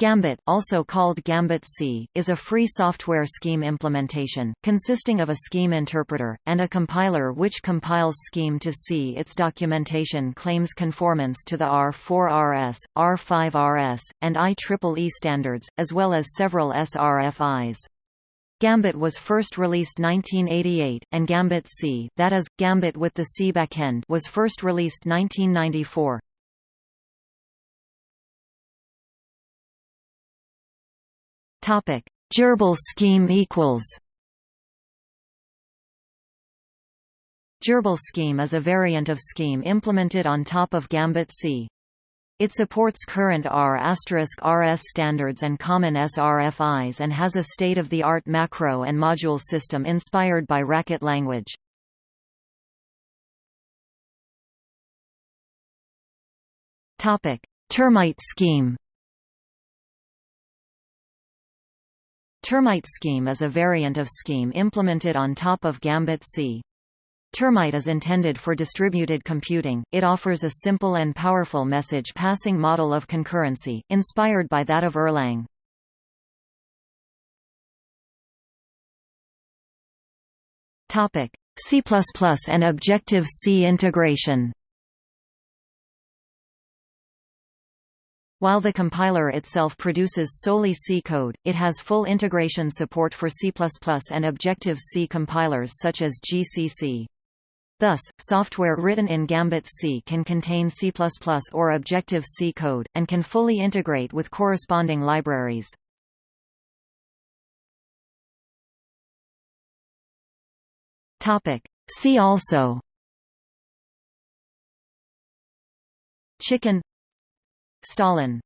Gambit, also called Gambit C, is a free software scheme implementation, consisting of a scheme interpreter, and a compiler which compiles scheme to C. Its documentation claims conformance to the R4RS, R5RS, and IEEE standards, as well as several SRFIs. Gambit was first released 1988, and Gambit C that is, Gambit with the C backend was first released 1994. Topic: Gerbil scheme equals. Gerbil scheme is a variant of scheme implemented on top of Gambit C. It supports current R*RS standards and common SRFIs and has a state-of-the-art macro and module system inspired by Racket language. Termite scheme Termite scheme is a variant of scheme implemented on top of Gambit C. Termite is intended for distributed computing, it offers a simple and powerful message passing model of concurrency, inspired by that of Erlang. C++ and Objective-C integration While the compiler itself produces solely C code, it has full integration support for C++ and Objective-C compilers such as GCC. Thus, software written in Gambit C can contain C++ or Objective-C code, and can fully integrate with corresponding libraries. See also Chicken Stalin